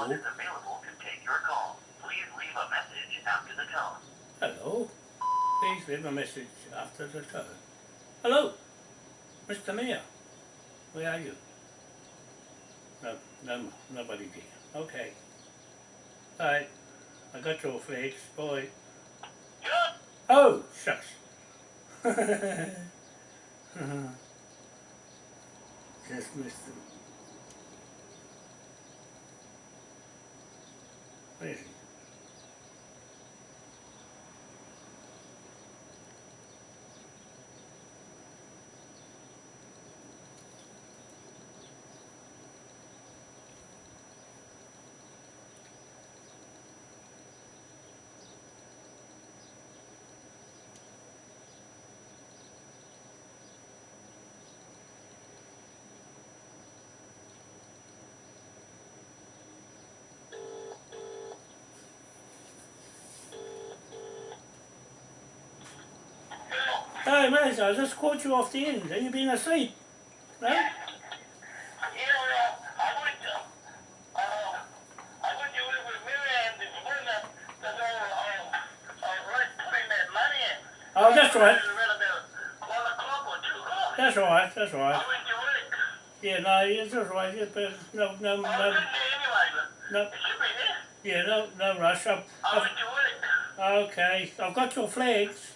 one is available to take your call. Please leave a message after the tone. Hello. Please leave a message after the tone. Hello, Mr. Mayor. Where are you? No, no, nobody there. Okay. Alright. I got your flags, boy. Oh, shucks. Just missed him. Where Hey, mate, I just caught you off the end. Have you been asleep? No? Yeah, I went uh, I went to with Miriam this morning because I, I, I was putting that money in. Oh, that's right. It was around about one o'clock or two o'clock. That's right. That's all I right. went to work. Yeah, no, it's all right. Yeah, but no, no, I no, was there anyway, but no. it should be there. Yeah, no, no rush. I I've, went to work. okay, I've got your flags.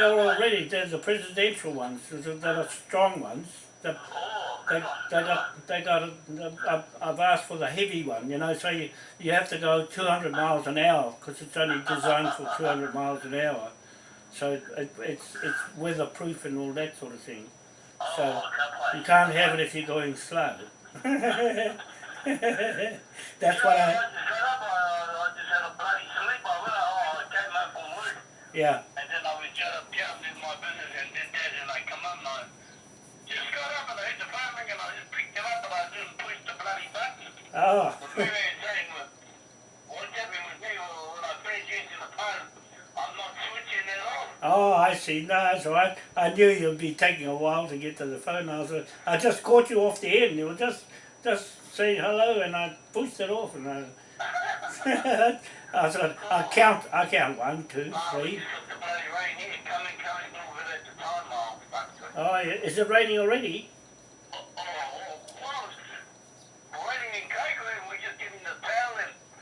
Oh, They're already. They're the presidential ones. They're the strong ones. Oh, they, they got, they got. A, I've, I've asked for the heavy one. You know, so you, you have to go 200 miles an hour because it's only designed for 200 miles an hour. So it, it's it's weatherproof and all that sort of thing. So you can't have it if you're going slow. That's what I. I And I just picked it up and I didn't push the bloody button. Oh. I. Oh, I see. No, that's all right. I knew you'd be taking a while to get to the phone. I was, I just caught you off the end. You were just, just saying hello, and I pushed it off, and I. I said, I count, I count one, two, three. just oh. Is it raining already?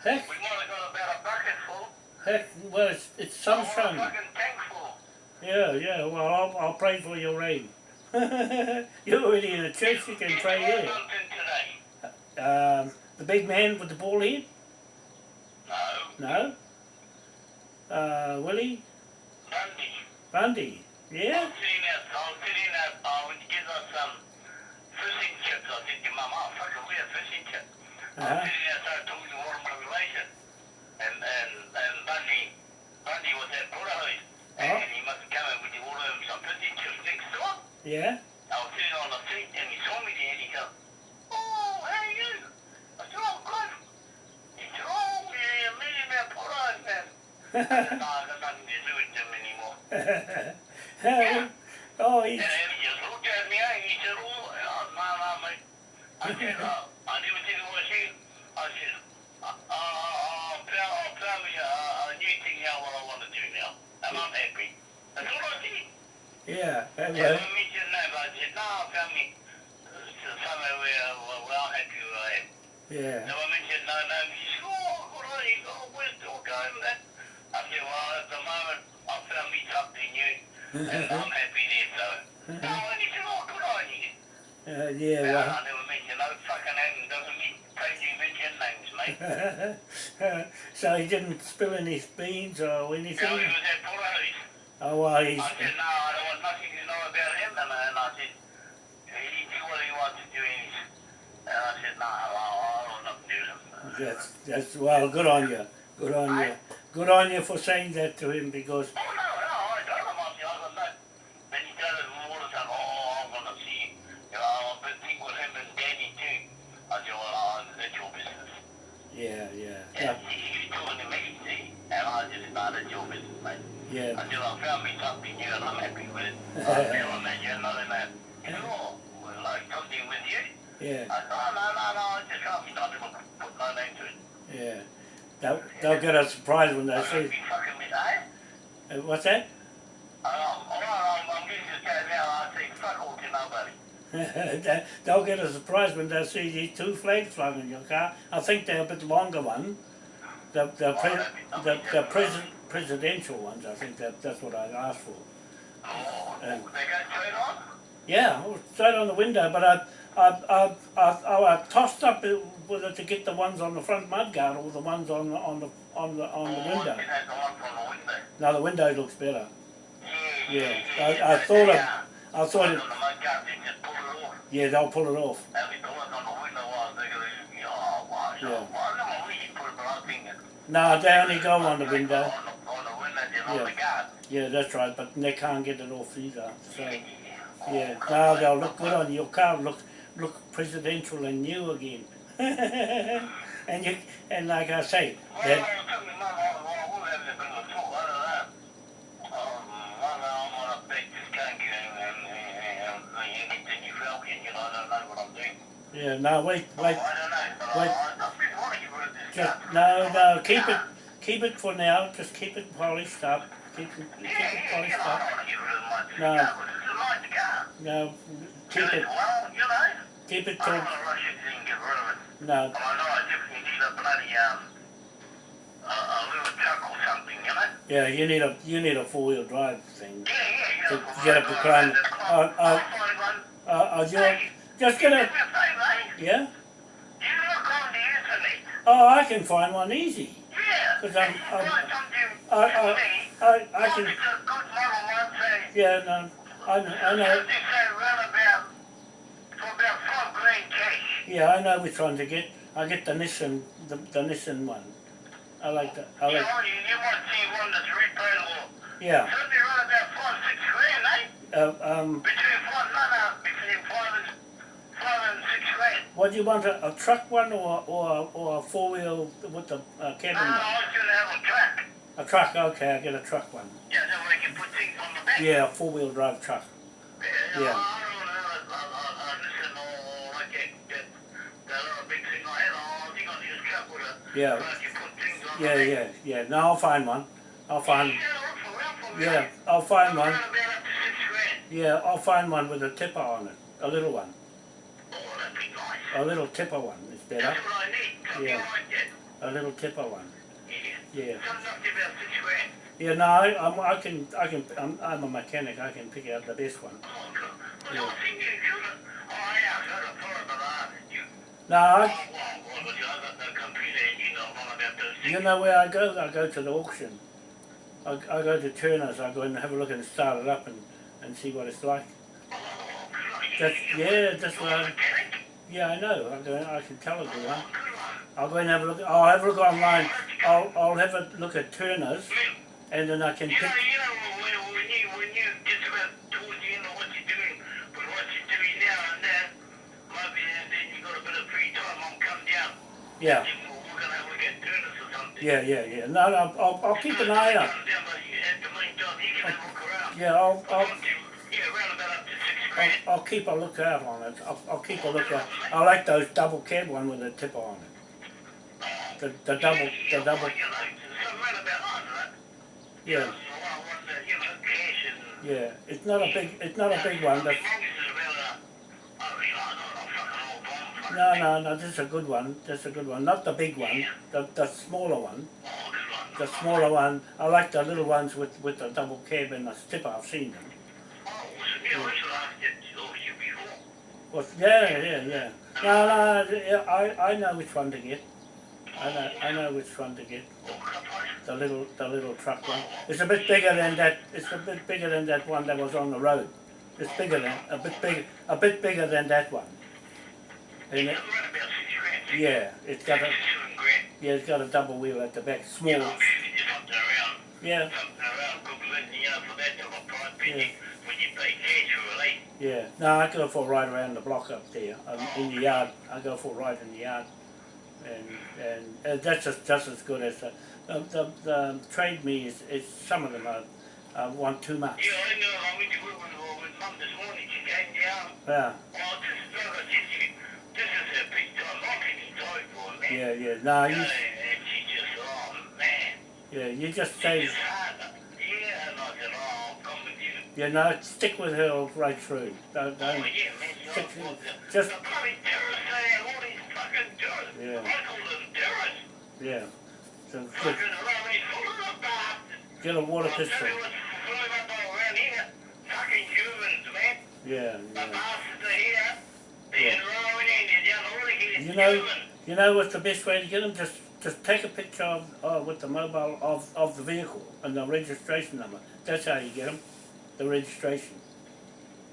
Heck, We might have got about a bucket full. heck. Well, it's, it's sunshine. fucking tank full. Yeah, yeah. Well, I'll, I'll pray for your rain. You're already in a church. You can Did pray there. Um, the big man with the ball head? No. No. Uh, Willie Bundy. Bundy. Yeah. sitting there, I was sitting there, I went to get us some Uh-huh. was sitting there, started talking to one of my relations. And, and, and Bundy, Bundy was at Porterhouse. And Oh. he must have come in with you order him some fishing chips next door. Yeah. I was sitting on the seat and he saw me there and he goes, Oh, how are you? I said, Oh, good. He said, Oh, yeah, you're me at Porterhouse, man. I said, No, I've got nothing to do with them anymore. oh, he's, And he I said, uh, I never think it was you. I said, uh, uh, I I found me a, a new thing now what I want to do now. And I'm happy. That's all I did. yeah. And Well, when we said no, I said, no, I found me uh, somewhere where, where, where I'm happy where I am. yeah. When we said no, no, he said, oh, good on you, oh, we're still going there. I said, well, at the moment, I found me something new, and I'm happy there, so. No, and he said, oh, good on you. Uh, yeah. Well. I no fucking doesn't mean, pay you mention names, mate. so he didn't spill any beans or So he anything. was at. Oh well, he's I said, no, I don't want nothing to know about him, and, I said, he do what he wants to do, and, I said, no, I, I don't want nothing to do him. that's that's well. Good on you. Good on you. Good on you for saying that to him because Oh, no, no, I told him, I said, I got no. Then he started all the time, oh, I'm going to see, you know, I've been thinking with him and Danny too. I said, well, uh, that's your business. Yeah, yeah, And yeah, he, he's talking to me, see, and I just, no, that's your business, mate. yeah. Said, I found me something new and I'm happy with it. I feel I'm at you, another man. Oh, well, like something with you? Yeah, I said, oh, no, no, no, I just can't be nothing but put no my name to it. Yeah. They'll, they'll get a surprise when they I'm see. be fucking with eh? Uh, What's that? Um, I'm, I'm, I'm getting this guy now, I say fuck all to nobody. They- they'll get a surprise when they see these two flags flying in your car. I think they're a bit longer one. The the, pre, the, the pres, presidential ones. I think that that's what I asked for. Oh, Um, they go straight on? Yeah, I was straight on the window, but I I I I, I, I tossed up whether to get the ones on the front mudguard or the ones on the on the on the on the Oh, window. you know, the one from the window. Now the window looks better. Yeah, Yeah, yeah, I- yeah, I but thought of- uh, I thought it. Yeah, they'll pull it off. And with the ones on the window ones, they're gonna, you know, wow, so, Yeah. well, I don't know where you put it, but I think it- No, they only go on the window. On the, on the window, then on Yeah. Yeah, that's right, but they can't get it off either. So yeah, now they'll look good on your car. Look look presidential and new again. and you and like I say, that, it took me not long, well, we'll have it been a talk, I don't know. Um, I don't know, I'm gonna bake this cake and, and, and, and you continue Falcon, you know, I don't know what I'm doing. Yeah, no, wait, wait, I don't know, wait. I, I, I've been wanting to put this just no, no, keep it, keep it for now. Just keep it polished up. Keep it, keep it polished up. don't wanna get rid of my No. car, but this is my car. No, keep it, Well, you know, keep it till don't wanna rush it and get rid of it. no. But I know I definitely need a bloody, um, a, a little truck or something, you know? Yeah, you need a you need a four wheel drive thing. Yeah, yeah, To get up the climb. Uh, uh, I'll find one. Uh, uh, you just Give get me a a favor, eh? yeah. You look on the internet. Oh, I can find one easy. Yeah. 'Cause I'm- I'm- I- I- I I can it's a good model one, say, yeah no I know, I know something run about, for about five grand cash. yeah I know which one to get. I get the Nissan the, the Nissan one. I like that. I You like you, you might see one that's yeah. About five, six grand, eh? Uh, um, Between five, no, no, between five and, six what do you want a, a truck one or or or a four wheel with the uh, cabin? one? I was gonna have a truck. A truck. Okay, I'll get a truck one. Yeah, that way you can put things on the back. Yeah, a four wheel drive truck. Yeah. Yeah. I Yeah. like you put things on Yeah, yeah, yeah. No, I'll find one. I'll find. Yeah, look for real, for real. Yeah, I'll find one. around about up to six grand. Yeah, I'll find one with a tipper on it. A little one. Oh, that'd be nice. A little tipper one is better. That's what I need, Yeah. like. A little tipper one. Yeah. Yeah. Something up to about six grand. Yeah, no, I, I'm, I can, I can, I'm, I'm a mechanic. I can pick out the best one. Oh, Yeah. I was thinking you could have, oh, yeah, I got a thought about that. You, No, oh, I, well, well, but you, I got no computer and you know all about those things. you know where I go? I go to the auction. I, I go to Turner's. I go and have a look and start it up and, and see what it's like. Oh. That's, yeah, that's what I? Yeah, I know. I go, I can tell it the one. Oh, good one. I'll go and have a look. I'll have a look online. I'll, I'll have a look at Turner's and then I can You pick. know, you know, when, when you, when you get about towards the end of what you're doing, but what you're doing now and then, maybe and then you got a bit of free time, I'll come down. Yeah, And we're, we're gonna have a look at Turners or something. yeah, yeah, yeah. No, no, I'll, I'll keep an eye out. Come down, but you- at the meantime, you can have a look around. Yeah, I'll, I'll, yeah, around about up to six I'll. I'll keep a lookout on it. I'll, I'll keep a lookout. I like those double cab one with a tipper on it. The, the double, Yeah, the double, well, you know, something around about that, right? yeah, So I want the, you know, cash and. yeah. It's not a big, it's not a big one, but no, no, no. This is a good one. This is a good one. Not the big one. The, the smaller oh, one. The smaller one. I like the little ones with, with the double cab and the tipper. I've seen them. Well, yeah, yeah, yeah. No, no. I, I know which one to get. I know, I know which one to get. The little, the little truck one. It's a bit bigger than that. It's a bit bigger than that one that was on the road. It's bigger than, a bit big, a bit bigger than that one. And it, yeah, it's got a, yeah, it's got a double wheel at the back, small. Yeah, yeah. Yeah, no, I go for a ride around the block up there, um, in the yard. I go for a ride in the yard, and and uh, that's just just as good as the the, the, the trade me is, is some of them are, uh, want too much. Yeah, I know. I went to work with, with Mum this morning. She came down. Yeah, Oh, this is, like said to you, this is a big time marketing time for man. Yeah, yeah. No, You know, you, and she just, oh man. yeah, you just She say, just you. know, stick with her right through. Don't, Oh don't. yeah, man, you Stick- know, just- the bloody terrorists, they have all these fucking terrorists. Yeah. I call them terrorists. Yeah. So just around me, full of bastards. get a water pistol. you what's flying up around here. Fucking humans, man. Yeah, The yeah. bastards are here. They're Yeah. rolling in, they're down all You know, you know what's the best way to get them? Just, just take a picture of, uh, with the mobile of, of the vehicle and the registration number. That's how you get them. The registration.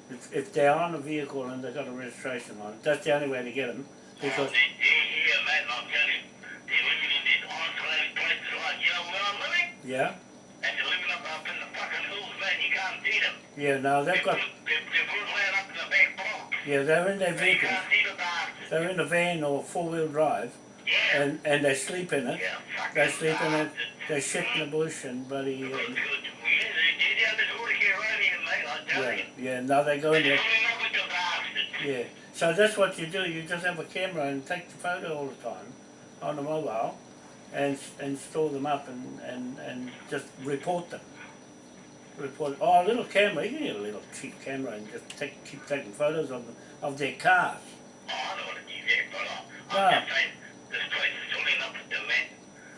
If, if they're on a vehicle and they've got a registration on it, that's the only way to get them. Because they're here, man, I'm telling you. They're living in these isolated places like, you know, where I'm living. yeah, And they're living up, up in the fucking hills, man. You can't see them. yeah. No, They they've got. they, they put land up in the back block. Yeah, they're in their vehicles. can't see the bastards. They're in a van or four wheel drive, Yeah. and and they sleep in it. Yeah, They sleep in it. They shit in the bush and bloody. Uh. Yeah, they, they're down this water here mate, yeah, yeah. Now they go in there. coming up with the bastards. Yeah. So that's what you do. You just have a camera and take the photo all the time on the mobile, and and store them up and and and just report them. Report. Oh, a little camera. You can get a little cheap camera and just take keep taking photos of them, of their cars. Oh, I know what to there, but I'm just saying, this place is filling up with them,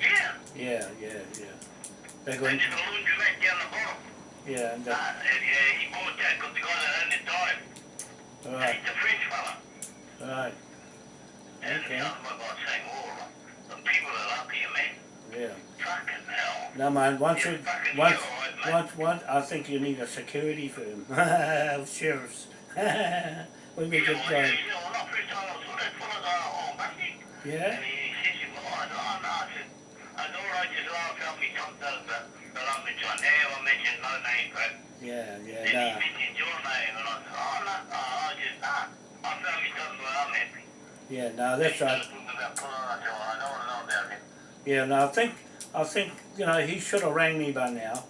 yeah. Yeah, yeah, yeah. They're And going. there's a down the bottom. Yeah, and Uh, that, and, uh, he bought that because the guy that owned it died. all And right, he's a French fella. all right. And Okay. uh, my God, saying, oh, the people are up here, man. Yeah. Fucking hell. No man, once Yeah, you, once, mate. once, once, I think you need a security firm. Sheriffs. we be good well, going. you know, when I first I saw that fella, uh, Bucky, Yeah? And he says, to me, oh, no, no, I said, I know I just laughed at me sometimes, but, but mentioned name, I mentioned no name, but Yeah, then yeah, he mentioned your name, and I said, oh, no, no, I just, nah, I found me something where I'm happy. Yeah, no, that's right. About I said, well, I know, know about it. Yeah, no, I think, I think, you know, he should have rang me by now.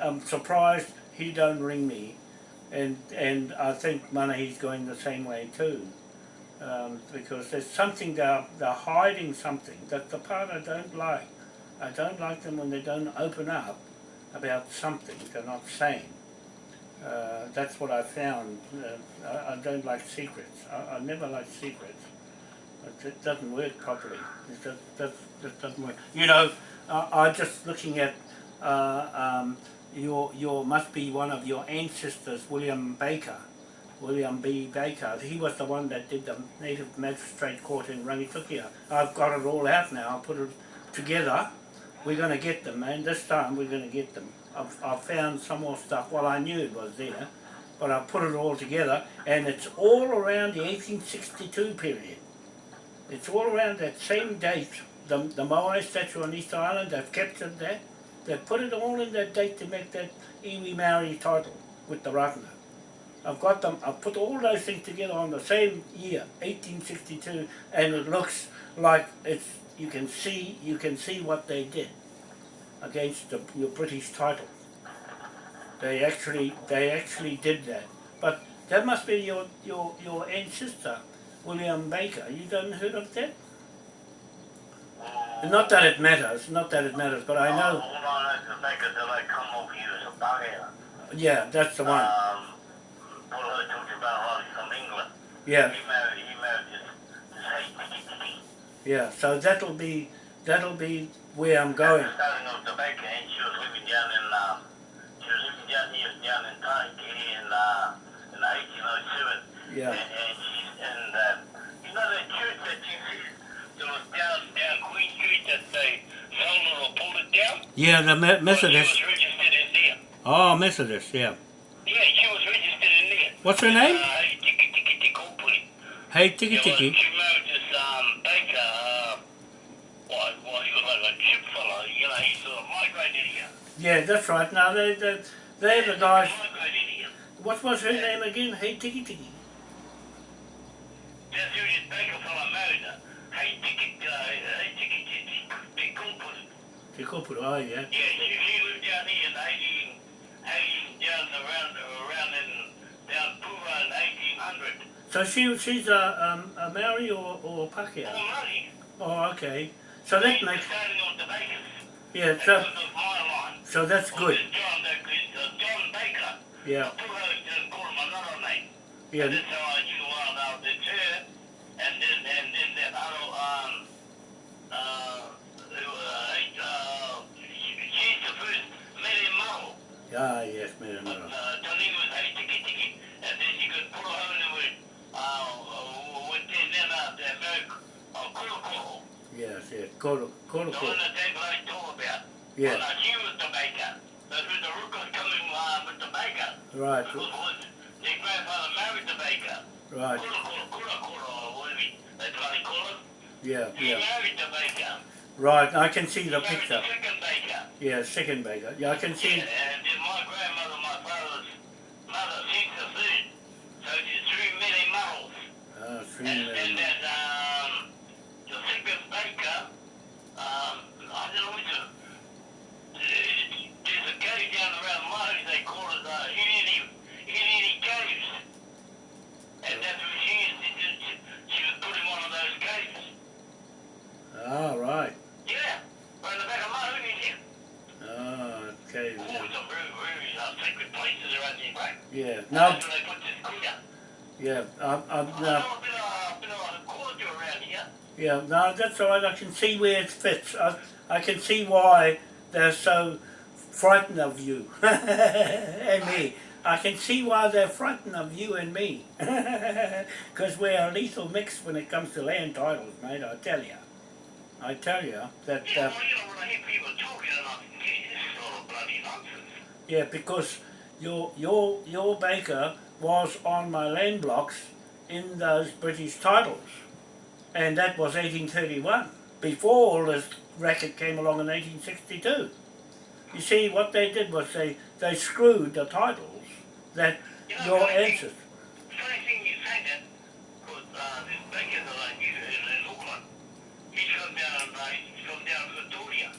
I'm surprised he don't ring me. And, and I think Manahi's going the same way too. Um, because there's something, they're, they're hiding something. That's the part I don't like. I don't like them when they don't open up about something they're not saying. Uh, that's what I found. Uh, I, I don't like secrets. I, I never like secrets. It, it doesn't work properly. It just, doesn't work. You know, uh, I'm just looking at uh, um, your your must be one of your ancestors, William Baker, William B. Baker. He was the one that did the Native Magistrate Court in Rangitukia. I've got it all out now. I'll put it together. We're going to get them, man. This time we're going to get them. I've, I've found some more stuff. Well, I knew it was there, but I put it all together, and it's all around the 1862 period. It's all around that same date. The, the Moai statue on Easter Island, they've captured that. They've put it all in that date to make that iwi Maori title with the Ratana. I've got them, I've put all those things together on the same year, 1862, and it looks like it's, you can see, you can see what they did against the, your British title. They actually, they actually did that. But that must be your, your, your ancestor, William Baker. You don't heard of that? Not that it matters, not that it matters, but I know, All I know is the that they come over here as a bugger. yeah, that's the one. Um, Paul heard talks about how from England. Yeah, He married, he married this, this hey, yeah, so that'll be, that'll be where I'm going. Starting off the and she was living down in, um, she was living down here, down in Taiki in, uh, in 1807. Yeah, And, and she's, and, uh, you know that church that you see, that was down, down Queen Street that they sold or pulled it down? yeah, the Me- Well, Methodist. she was registered in there. Oh, Methodist, yeah. Yeah, she was registered in there. What's her name? Uh, Tiki Tiki Tiki Hey, Tiki Yeah, well, Tiki. She married this, um, Baker Yeah, that's right. Now they they they're the guys. Migrate in here. What was her name again? Hey Tiki Tiki. That's who this baker fella married her. Hey, ticket, uh, hey, they Cooper. Te kopuru, oh yeah. Yeah, she, she lived down here in 18, 18 down around, around in, down Pura in 1800. So she she's a um a Maori or or Oh, Pākehā? money. Oh, okay. So that makes started on the bakers. yeah. So was my line. So that's good. Yeah. Yeah. Ah, yes, Mary Mara. Uh, Tanigo was like, tiki, tiki. And then you could pull over and we'd, uh, with the name of the American uh, Koro Yes, yes, Koro, Koro Koro. The one that they've already told about. Yeah, Well, she was the baker. When the Rookers coming uh, with the baker. right, Because was their grandfather married the baker. right. Kura Kura Kura Kura, or whatever that's what they call it. Yeah, He yeah. married the baker. Right, I can see He the picture. the second baker. Yeah, second baker. Yeah, I can Yeah, see. and then my grandmother, my father's mother, she's the third. So there's three many models. Ah, three And million. there's um, the second baker, um, I don't know which one. There's a cave down around Marty, they call it uh, Inini, Inini Caves. And that's where she is. She, she, she was put in one of those caves. Ah, right. Yeah, right in the back of Marty here. Ah, okay. Oh, some very, very uh, sacred places around here, right? Yeah. Now, That's where they put this cooler. yeah. I'm, I'm, I now, know a bit of, a bit a corridor around here. Yeah, no, that's all right. I can see where it fits. I, I can see why they're so frightened of you and me. I can see why they're frightened of you and me. Because we're a lethal mix when it comes to land titles, mate, I tell you. I tell you that, Yeah, uh, well, you know, when I hear people talking, I'm this is all bloody nonsense. yeah, because your, your, your baker was on my land blocks in those British titles. And that was 1831, before all this racket came along in 1862. You see, what they did was they, they screwed the titles that You know, your ancestors... Funny thing you say that, because uh, this baker that I knew in, in Auckland, from down, uh, down Victoria.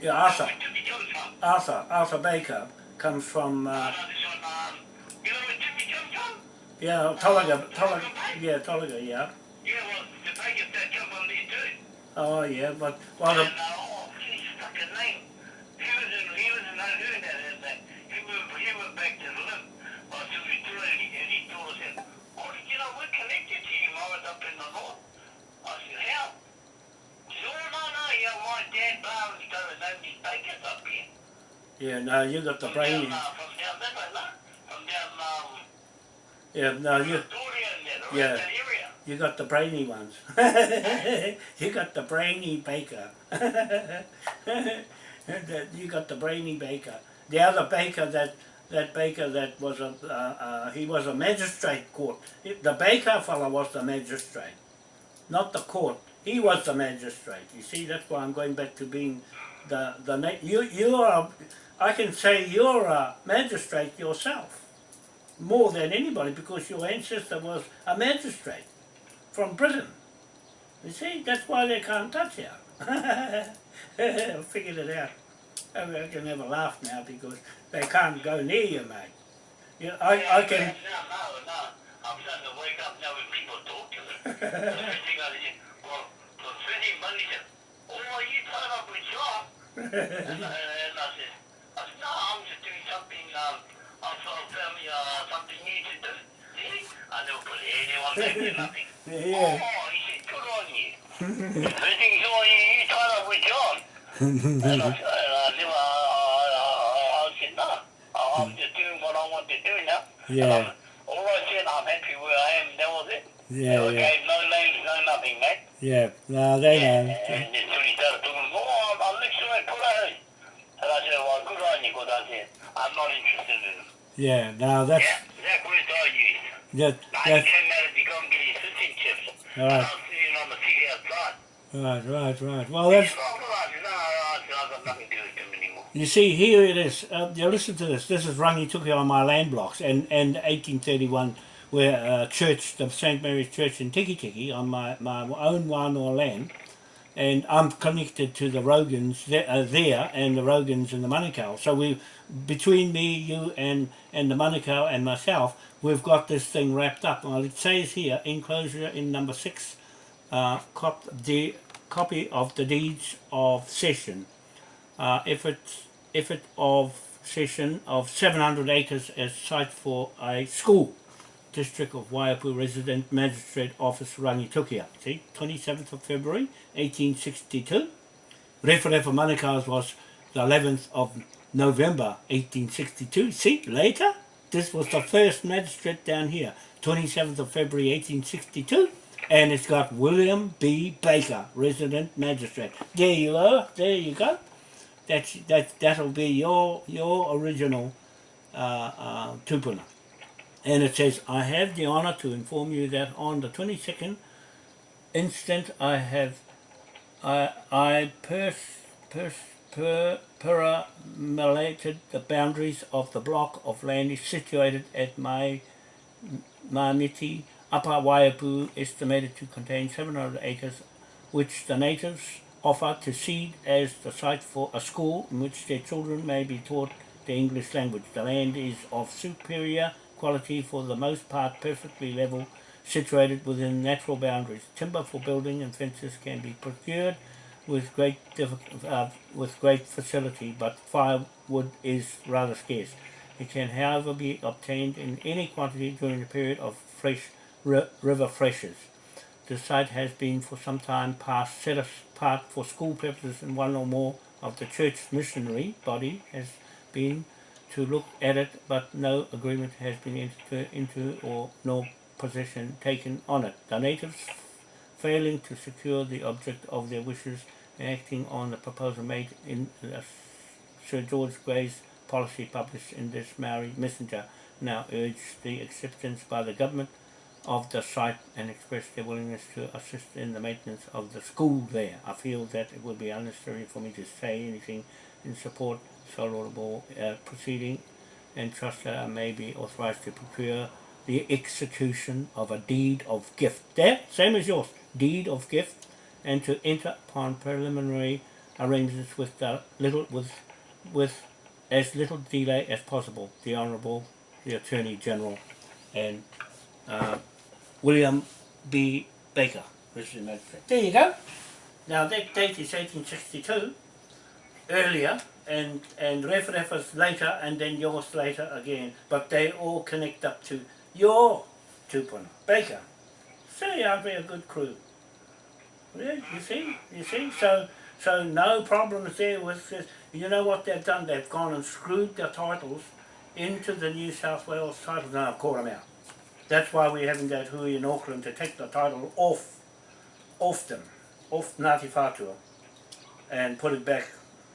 Yeah, Arthur, Where Timmy comes from. Arthur, Arthur Baker comes from, Uh, uh, no, this one, um, you know where Timmy comes from? yeah, Tolaga, Tolaga, yeah, Tolaga, yeah. Yeah, well, the bakers come from there too. Oh, yeah, but, well, the, uh, oh, geez, fucking name. He was in, he was in that, and that, he he went back to the limb. I said, we do it, and he, told us, that, oh, you know, we're connected to him, I was up in the north. I said, how? He said, oh, no, no, yeah, my dad Barnes started knowing these bakers up here. yeah, no, you got the From brainy, down, uh, from down that way, no? From down, um, yeah, no, you, Yeah. you got the brainy ones. you got the brainy baker. You got the brainy baker. The other baker that that baker that was a uh, uh, he was a magistrate court. The baker fellow was the magistrate, not the court. He was the magistrate. You see, that's why I'm going back to being the the you you are. I can say you're a magistrate yourself, more than anybody, because your ancestor was a magistrate from Britain. You see, that's why they can't touch you. I figured it out. I can have a laugh now because they can't go near you, mate. You I, I can, No, no, no. I'm starting to wake up now when people talk to me. The first thing I did, well, the city manager, are you tied up with John? and, I, and I said, I said, no, I'm just doing something, um, I'm sort of family, something new to do. See? I never put anyone back to nothing. yeah. Oh, he said, good on you. the first thing he said, oh, you, you tied up with John. and I, and I never, I, I, I, I said, no, I- I'm just doing what I want to do now. Yeah. All I said, I'm happy where I am, that was it. Yeah, yeah, no names, no nothing, mate. yeah. No, they know. And then when he started talking, oh, I'm, I'm next to my. And I said, well, good on you, because I said, I'm not interested in him. Yeah, no, that's Yeah, that words I that, Now he that's came out to go and get his citizenships. And Right. I was sitting on the seat outside. right, right, right. Well, that's said, well, I said, no, no, I said, I've got nothing to do with him anymore. You see, here it is. Uh, you listen to this. This is Rangituki on my land blocks, and and 1831, where uh, church, the St Mary's Church in Tiki Tiki, on my my own Wānoa land, and I'm connected to the Rogans there, uh, there and the Rogans and the Manukau. So we, between me, you, and and the Manukau and myself, we've got this thing wrapped up. Well, it says here, enclosure in number six, uh, cop, the copy of the deeds of cession uh, effort, effort of cession of 700 acres as site for a school. District of Waiapu Resident Magistrate Office Rangitukia. See, 27th of February 1862. Referee for Manukau's was the 11th of November 1862. See, later, this was the first magistrate down here, 27th of February 1862. And it's got William B. Baker, resident magistrate. There you are, there you go that's that that'll be your your original uh, uh, tupuna. And it says, I have the honour to inform you that on the 22nd instant I have I I pers, pers, per, paramelated the boundaries of the block of land situated at my Mamiti Upper Waiapu estimated to contain 700 acres which the natives offer to cede as the site for a school in which their children may be taught the English language. The land is of superior quality for the most part perfectly level, situated within natural boundaries. Timber for building and fences can be procured with great uh, with great facility, but firewood is rather scarce. It can, however, be obtained in any quantity during the period of fresh river freshers. The site has been for some time past set apart for school purposes and one or more of the church missionary body has been to look at it but no agreement has been entered into or no possession taken on it. The natives failing to secure the object of their wishes acting on the proposal made in Sir George Grey's policy published in this Maori Messenger now urge the acceptance by the government of the site and express their willingness to assist in the maintenance of the school there. I feel that it would be unnecessary for me to say anything in support soluble uh, proceeding and trust that I may be authorized to procure the execution of a deed of gift. There, same as yours, deed of gift, and to enter upon preliminary arrangements with the little with with as little delay as possible. The Honourable, the Attorney General, and uh, William B. Baker, resident magistrate. There you go. Now that date is 1862, earlier, and and Refref was later, and then yours later again, but they all connect up to your tupuna, Baker. So you are a good crew. Yeah, you see, you see, so so no problems there with this. You know what they've done? They've gone and screwed the titles into the New South Wales titles, now caught them out. That's why we're having that hui in Auckland to take the title off, off them, off Ngāti Whātua, and put it back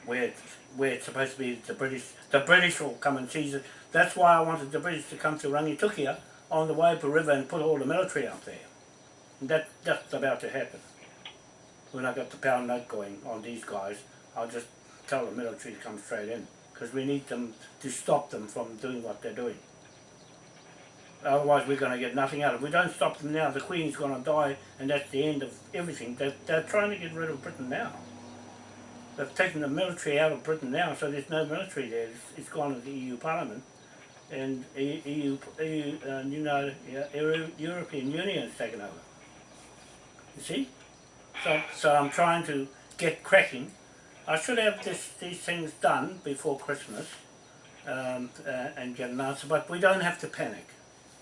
where it's, where it's supposed to be. The British, the British will come and seize it. That's why I wanted the British to come to Rangitukia on the Waiapu River and put all the military out there. And that, that's about to happen. When I got the pound note going on these guys, I'll just tell the military to come straight in. Because we need them to stop them from doing what they're doing. Otherwise we're going to get nothing out of it. If we don't stop them now, the Queen's going to die and that's the end of everything. They're, they're trying to get rid of Britain now. They've taken the military out of Britain now, so there's no military there. It's, it's gone to the EU Parliament. And EU, EU, uh, you know, European Union has taken over. You see? So, so I'm trying to get cracking. I should have this, these things done before Christmas um, uh, and get an answer, but we don't have to panic.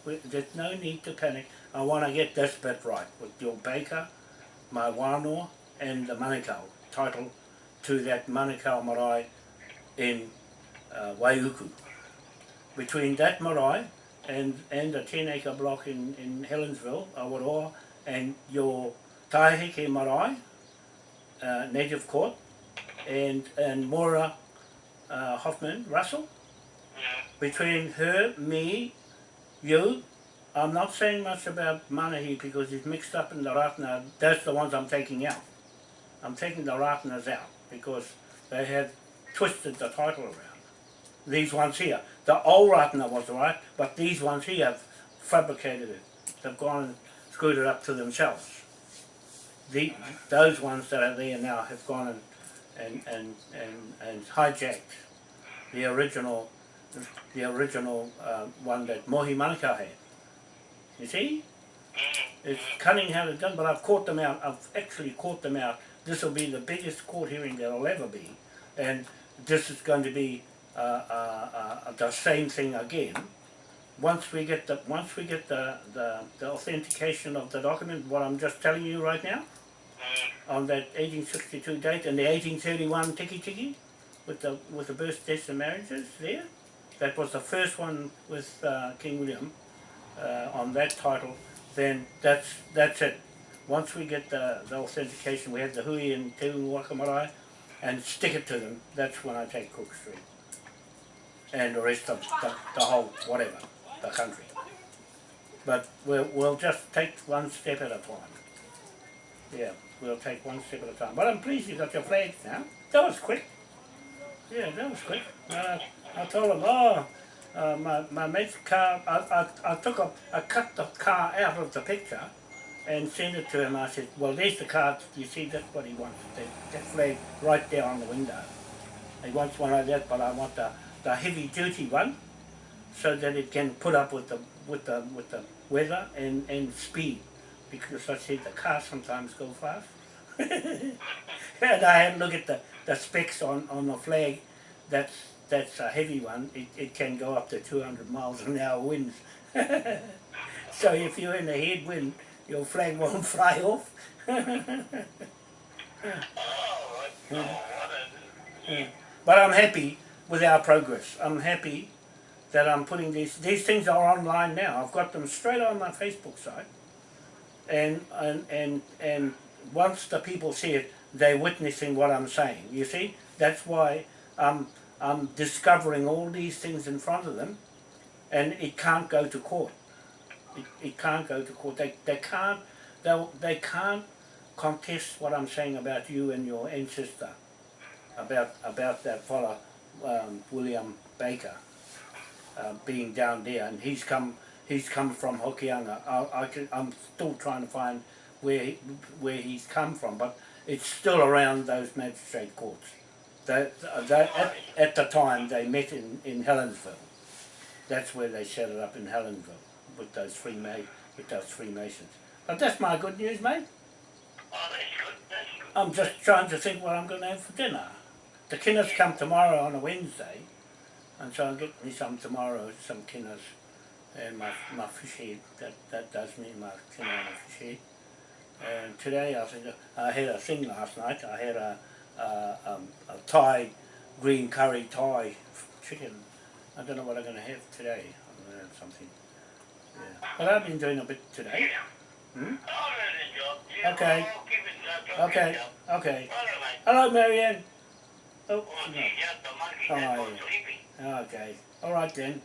We, there's no need to panic. I want to get this bit right with your Baker, my Wānoa and the Manukau title to that Manukau marae in uh, Waiuku. Between that marae and, and the 10 acre block in, in Helensville, Awaroa, and your Taiheke marae, uh, native court, and, and Mora uh, Hoffman Russell, between her, me, you, I'm not saying much about Manahi because he's mixed up in the Ratna. That's the ones I'm taking out. I'm taking the Ratnas out because they have twisted the title around. These ones here, the old Ratana was right, but these ones here have fabricated it. They've gone and screwed it up to themselves. The, those ones that are there now have gone and, and, and, and, and hijacked the original, the original uh, one that Mohi Manukau had. You see? It's cunning how they've done, but I've caught them out. I've actually caught them out. This will be the biggest court hearing there'll ever be, and this is going to be uh, uh, uh, the same thing again. Once we get the once we get the, the the authentication of the document, what I'm just telling you right now, on that 1862 date and the 1831 tiki tiki, with the with the births, deaths, and marriages there, that was the first one with uh, King William uh, on that title. Then that's that's it. Once we get the, the authentication, we have the hui and te waka marae, and stick it to them. That's when I take Cook Street and the rest of the, the whole whatever the country. But we'll we'll just take one step at a time. Yeah, we'll take one step at a time. But I'm pleased you got your flags now. That was quick. Yeah, that was quick. Uh, I told him, oh, uh, my, my mate's car, I, I, I took a, I cut the car out of the picture and sent it to him. I said, well, there's the car. You see, that's what he wants. That, that flag right there on the window. He wants one like that, but I want the, the heavy duty one so that it can put up with the with the with the weather and, and speed because I said the cars sometimes go fast. and I had a look at the, the specs on, on the flag. That's that's a heavy one. It, it can go up to 200 miles an hour winds. so if you're in a headwind, your flag won't fly off. But I'm happy with our progress. I'm happy that I'm putting these, these things are online now. I've got them straight on my Facebook site. And, and, and, and once the people see it, they're witnessing what I'm saying. You see? That's why I'm, I'm discovering all these things in front of them and it can't go to court. It, it can't go to court. They, they can't, they, they can't contest what I'm saying about you and your ancestor, about, about that fella, um, William Baker uh, being down there, and he's come he's come from Hokianga. I, I can, I'm still trying to find where he, where he's come from, but it's still around those magistrate courts. They, at, at the time they met in, in Helensville. That's where they set it up in Helensville with those ma- with those Freemasons. But that's my good news, mate. oh, that's good, that's good. I'm just trying to think what I'm going to have for dinner. The Kinners come tomorrow on a Wednesday, and so I'll get me some tomorrow, some Kinners, and my my fish head. That that does me my Kinner and a fish head. And today I think I had a thing last night. I had a a, um, a Thai green curry Thai chicken. I don't know what I'm going to have today. I'm going to have something. Yeah. But I've been doing a bit today. Hmm? All right, then, Joe. Yeah, Okay. I'll keep it, uh, Okay. Okay. All right. Hello, Marianne. Oh, Oh, no. the monkey, How that's are you? sleeping. Okay. All right then.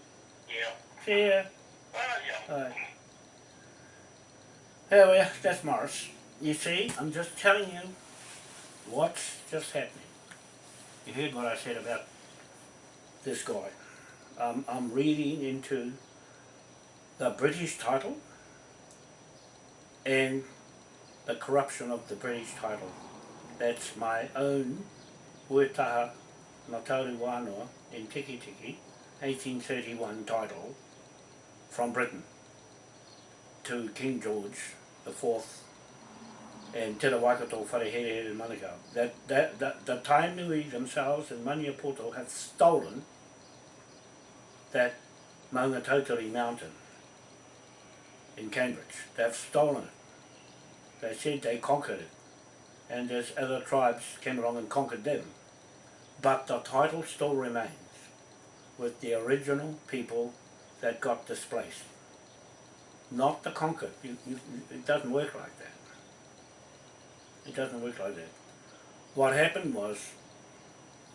Yeah. See ya. Right. There we are. That's Morris. You see, I'm just telling you what's just happening. You heard what I said about this guy. Um, I'm reading into the British title and the corruption of the British title. That's my own Uetaha Ngatauru Wānoa in Tiki Tiki, 1831 title from Britain to King George the Fourth and Te Waikato Wharehere in Manukau. That, that, that, the Tainui themselves and Maniapoto have stolen that Maunga Tautari mountain in Cambridge. They've stolen it. They said they conquered it. And there's other tribes came along and conquered them. But the title still remains with the original people that got displaced. Not the conquered. You, you, it doesn't work like that. It doesn't work like that. What happened was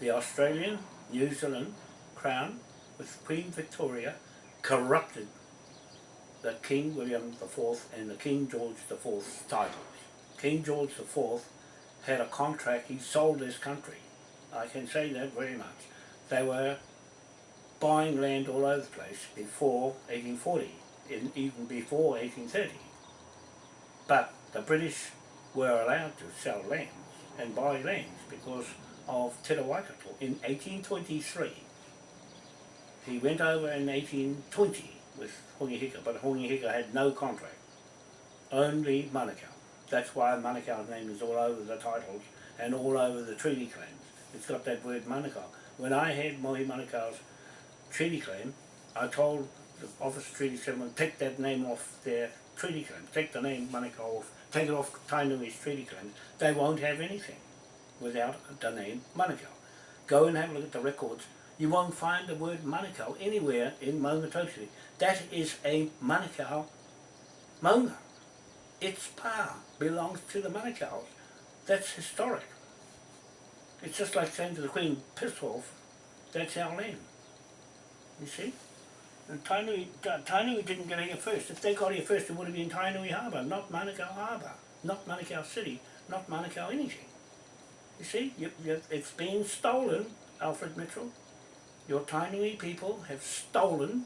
the Australian, New Zealand Crown with Queen Victoria corrupted the King William IV and the King George IV's titles. King George IV had a contract, he sold his country I can say that very much. They were buying land all over the place before 1840, in, even before 1830. But the British were allowed to sell lands and buy lands because of Te in 1823. He went over in 1820 with Hongi Hika, but Hongi Hika had no contract, only Manukau. That's why Manukau's name is all over the titles and all over the treaty claims. It's got that word Manukau. When I had Mohi Manukau's treaty claim, I told the Office of Treaty Settlement, take that name off their treaty claim, take the name Manukau off, take it off Tainui's treaty claim. They won't have anything without the name Manukau. Go and have a look at the records. You won't find the word Manukau anywhere in Maungatoshi. That is a Manukau Maunga. Its power belongs to the Manukau's. That's historic. It's just like saying to the Queen, piss off, that's our land. You see? And Tainui, Ta- Tainui didn't get here first. If they got here first, it would have been Tainui Harbour, not Manukau Harbour, not Manukau City, not Manukau anything. You see, it's been stolen, Alfred Mitchell. Your Tainui people have stolen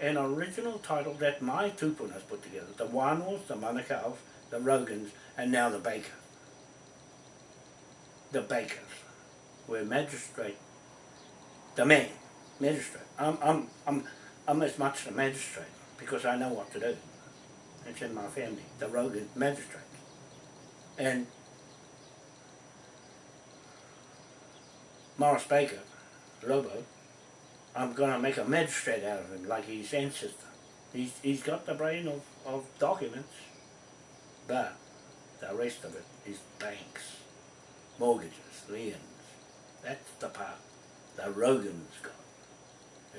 an original title that my Tupun has put together. The Wanos, the Manukau's, the Rogans, and now the Baker. The Bakers were magistrate, the man, magistrate. I'm, I'm, I'm, I'm as much the magistrate because I know what to do. It's in my family, the Rogan magistrate. And Morris Baker, Lobo, I'm going to make a magistrate out of him like his ancestor. He's, he's got the brain of, of documents, but the rest of it is banks, mortgages, liens. That's the part the Rogans got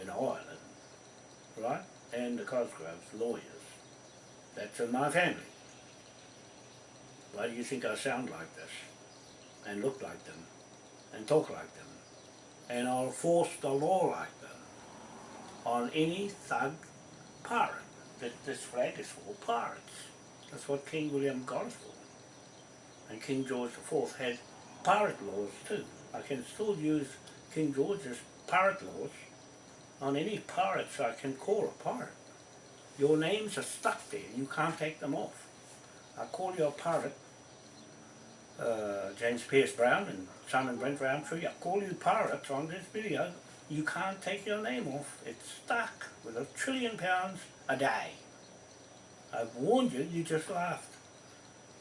in Ireland, right? And the Cosgroves, lawyers. That's in my family. Why do you think I sound like this? And look like them? And talk like them? And I'll force the law like that on any thug pirate. That this flag is for pirates. That's what King William got us for. And King George IV had pirate laws too. I can still use King George's pirate laws on any pirates I can call a pirate. Your names are stuck there, you can't take them off. I call you a pirate, uh, James Pierce Brown and Simon Brent Roundtree, I call you pirates on this video, you can't take your name off. It's stuck with a trillion pounds a day. I've warned you, you just laughed.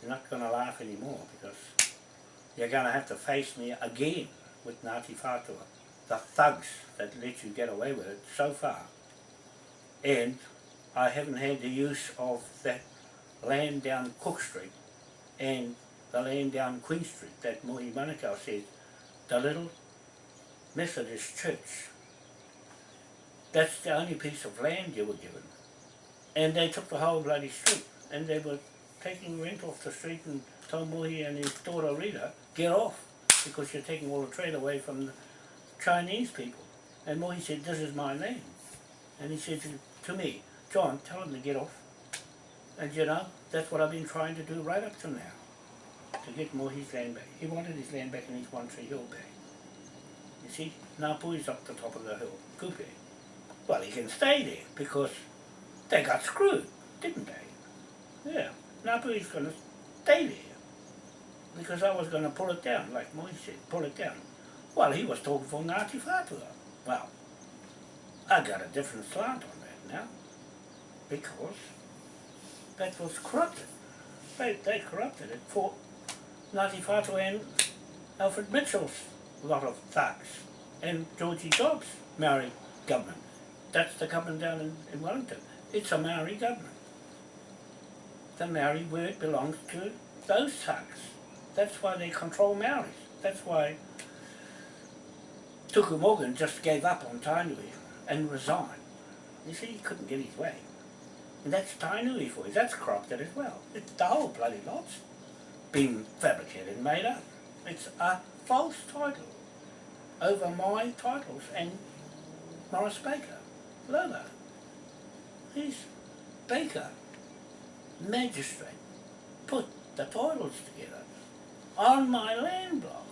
You're not going to laugh anymore because you're going to have to face me again with Ngāti Whātua. The thugs that let you get away with it so far. And I haven't had the use of that land down Cook Street and the land down Queen Street that Mohi Manukau said, the little Methodist church. That's the only piece of land you were given. And they took the whole bloody street and they were taking rent off the street and told Mohi and his daughter Rita, get off because you're taking all the trade away from the Chinese people. And Mohi said, this is my land. And he said to, me, John, tell him to get off. And you know, that's what I've been trying to do right up to now. To get Mohi's land back. He wanted his land back and his One Tree Hill back. You see, Napu is up the top of the hill, Kupe. Well, he can stay there because they got screwed, didn't they? Yeah, Napu is going to stay there because I was going to pull it down, like Mohi said, pull it down. Well, he was talking for Ngāti Whātua. Well, I got a different slant on that now because that was corrupted. They, they corrupted it for Whātua and Alfred Mitchell's lot of thugs and Georgie Dobbs' Maori government. That's the government down in, in Wellington. It's a Maori government. The Maori word belongs to those thugs. That's why they control Maoris. That's why Tuku Morgan just gave up on Tainui and resigned. You see, he couldn't get his way. And that's Tainui for you. That's corrupted as well. It's the whole bloody lot's been fabricated made up. It's a false title over my titles and Morris Baker, Lola. He's Baker, magistrate, put the titles together on my land block.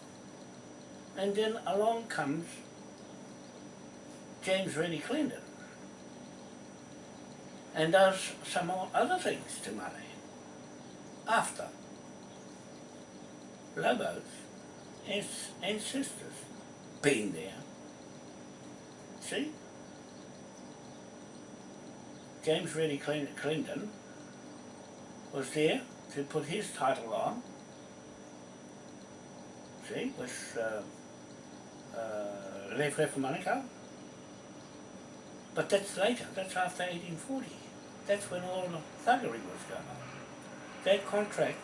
And then along comes James Reddy Clinton and does some other things to money after Lobo's and sisters been there. See? James Reddy Clinton was there to put his title on. See, with uh, uh, Lev Monaco. But that's later, that's after 1840. That's when all the thuggery was going on. That contract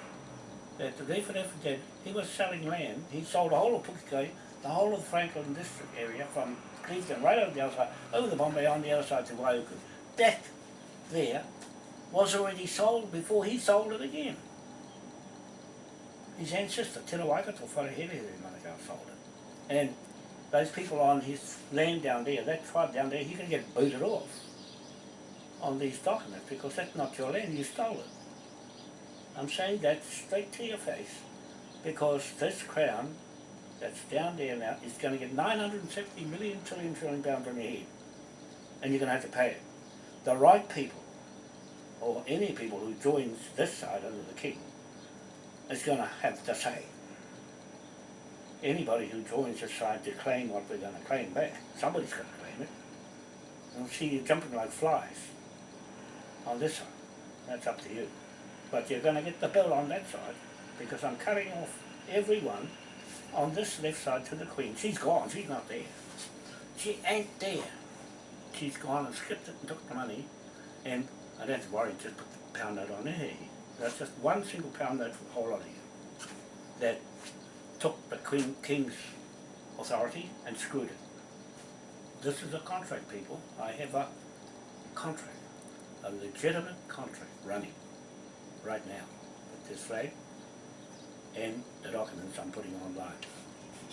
that the Lev did, he was selling land, he sold the whole of Pukekohe, the whole of the Franklin district area from Clevedon right over the other side, over the Bombay on the other side to Waiuku. That there was already sold before he sold it again. His ancestor, Te Waikato Wharehere Manukau sold it. And those people on his land down there, that tribe down there, he can get booted off on these documents because that's not your land, you stole it. I'm saying that straight to your face because this crown that's down there now is going to get 970 million trillion trillion pounds on your head and you're going to have to pay it. The right people or any people who joins this side under the king is going to have to say. Anybody who joins this side to claim what we're going to claim back, somebody's going to claim it. I'll see you jumping like flies on this side. That's up to you. But you're going to get the bill on that side because I'm cutting off everyone on this left side to the Queen. She's gone. She's not there. She ain't there. She's gone and skipped it and took the money and I don't have to worry, just put the pound note on there. That's just one single pound note for the whole lot of you. That took the Queen King's authority and screwed it. This is a contract, people. I have a contract, a legitimate contract running right now with this flag and the documents I'm putting online.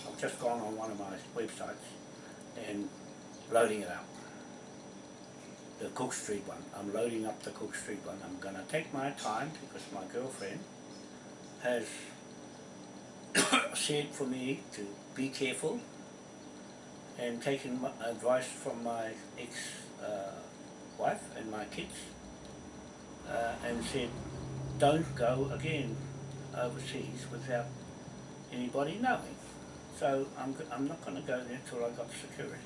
I've just gone on one of my websites and loading it up the Cook Street one. I'm loading up the Cook Street one. I'm going to take my time because my girlfriend has said for me to be careful and taking advice from my ex-wife and my kids uh, and said don't go again overseas without anybody knowing. So I'm, I'm not going to go there till I got security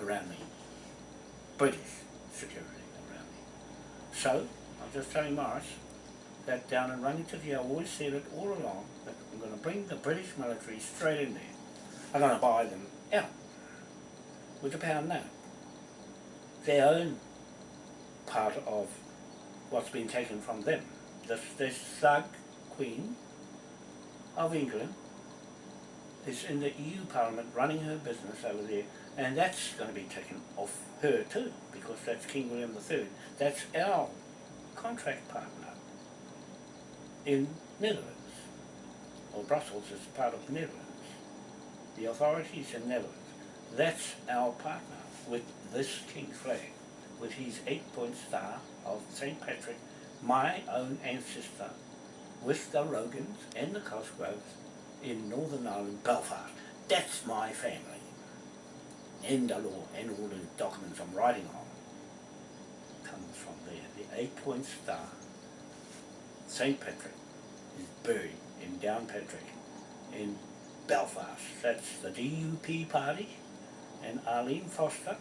around me. British security around me. So, I'm just telling Morris that down in Rangitikei, I always said it all along, that I'm going to bring the British military straight in there. I'm going to buy them out with a pound now. Their own part of what's been taken from them. This, this thug queen of England is in the EU Parliament running her business over there and that's going to be taken off her too because that's King William III. That's our contract partner in Netherlands or Brussels is part of Netherlands. The authorities in Netherlands. That's our partner with this King's flag with his eight point star of St. Patrick, my own ancestor with the Rogans and the Cosgroves in Northern Ireland, Belfast. That's my family. And the law and all the documents I'm writing on comes from there. The eight point star, St. Patrick, is buried in Downpatrick in Belfast. That's the DUP party and Arlene Foster.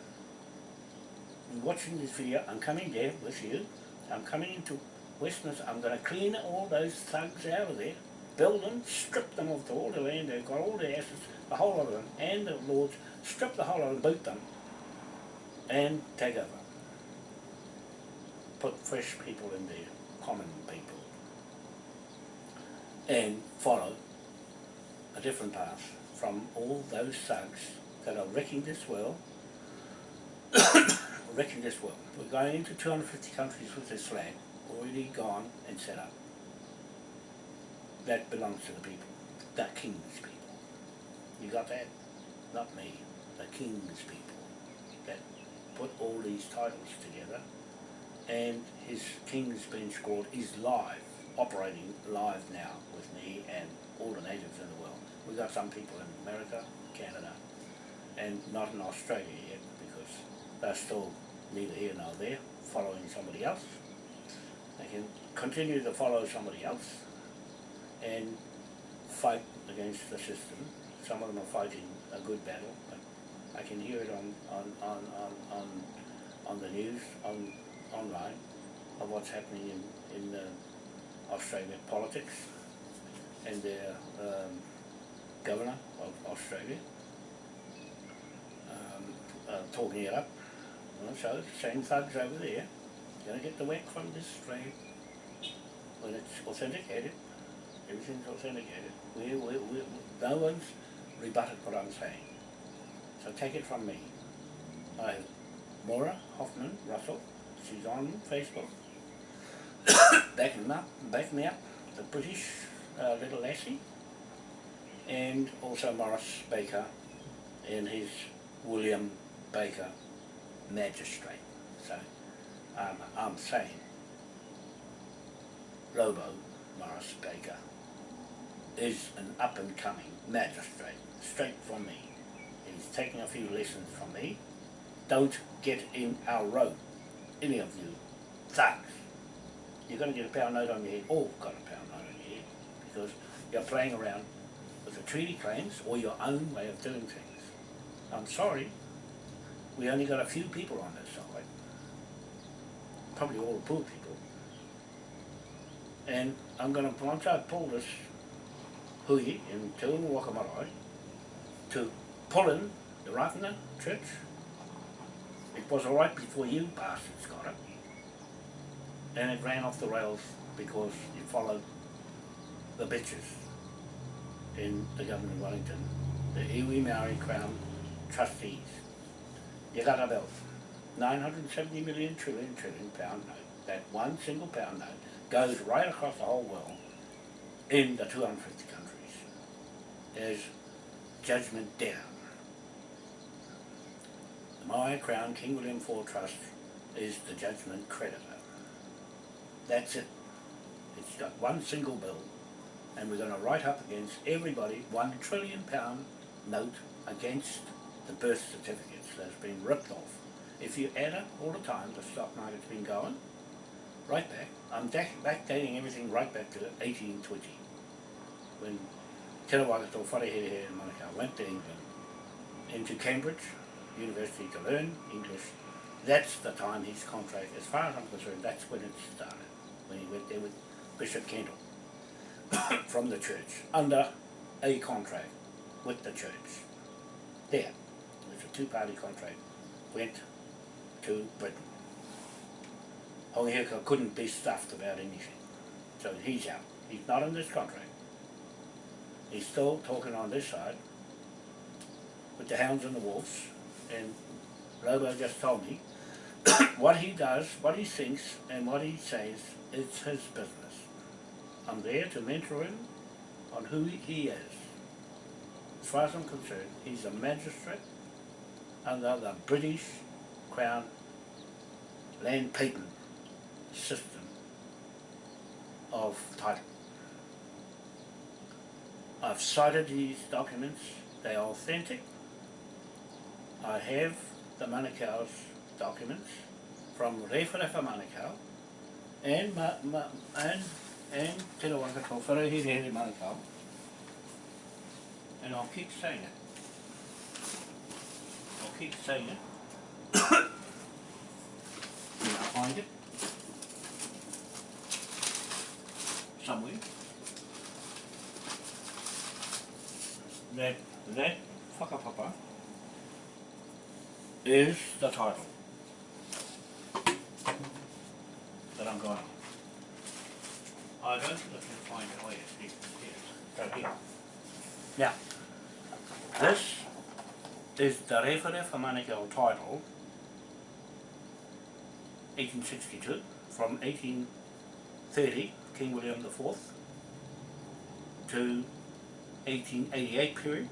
Watching this video, I'm coming there with you. I'm coming into Westminster. I'm going to clean all those thugs out of there, build them, strip them of all the land. They've got all the assets, the whole lot of them, and the lords, strip the whole of them, boot them, and take over. Put fresh people in there, common people, and follow a different path from all those thugs that are wrecking this world, wrecking this will. We're going into 250 countries with this flag, already gone and set up. That belongs to the people, the king's people. You got that? Not me, the king's people that put all these titles together and his king's bench squad is live operating live now with me and all the natives in the world. We've got some people in America, Canada, and not in Australia yet because they're still neither here nor there, following somebody else. They can continue to follow somebody else and fight against the system. Some of them are fighting a good battle, I can hear it on, on, on, on, on, on the news, on, online, of what's happening in, in uh, Australian politics and their um, governor of Australia um, uh, talking it up. Well, so, same thugs over there, gonna get the whack from this flag when it's authenticated. Everything's authenticated. We, we, we, no one's rebutted what I'm saying. So take it from me. I have Maura Hoffman Russell. She's on Facebook. back me up, back me up. The British uh, little lassie. And also Morris Baker and his William Baker magistrate. So um, I'm saying Lobo Morris Baker is an up and coming magistrate, straight from me. He's taking a few lessons from me. Don't get in our road, any of you thugs. You're going to get a pound note on your head, all got a pound note on your head, because you're playing around with the treaty claims or your own way of doing things. I'm sorry, we only got a few people on this side, probably all the poor people. And I'm going to, once I pull this hui in Te Unga Waka Marae, to pull in the Ratana church, it was alright before you bastards got it. And it ran off the rails because you followed the bitches in the government of Wellington, the iwi Maori Crown trustees. You got about 970 million trillion trillion pound note. That one single pound note goes right across the whole world in the 250 countries. There's judgment down. The Maori Crown King William IV Trust is the judgment creditor. That's it. It's got one single bill and we're going to write up against everybody one trillion pound note against the birth certificates that's been ripped off. If you add up all the time the stock market's been going, right back, I'm back, backdating everything right back to 1820 when Te Rawakato Wharehere in Manukau went to England into Cambridge University to learn English. That's the time his contract, as far as I'm concerned, that's when it started, when he went there with Bishop Kendall from the church, under a contract with the church. There, was a two-party contract, went to Britain. Hongi Hika couldn't be stuffed about anything, so he's out. He's not in this contract. He's still talking on this side with the hounds and the wolves, and Lobo just told me what he does, what he thinks, and what he says, it's his business. I'm there to mentor him on who he is. As far as I'm concerned, he's a magistrate under the British Crown land patent system of title. I've cited these documents, they are authentic. I have the Manukau's documents from Rewharewha Manukau and, ma, ma, and, and Te Rawakato Wharehere Manukau and I'll keep saying it. I'll keep saying it. I find it. Somewhere. That, that whakapapa is the title that I'm going. I don't think I can find it. Oh yes, here, here, right here. Now, this is the Rewharewha Manukau title, 1862, from 1830, King William IV, to 1888 period,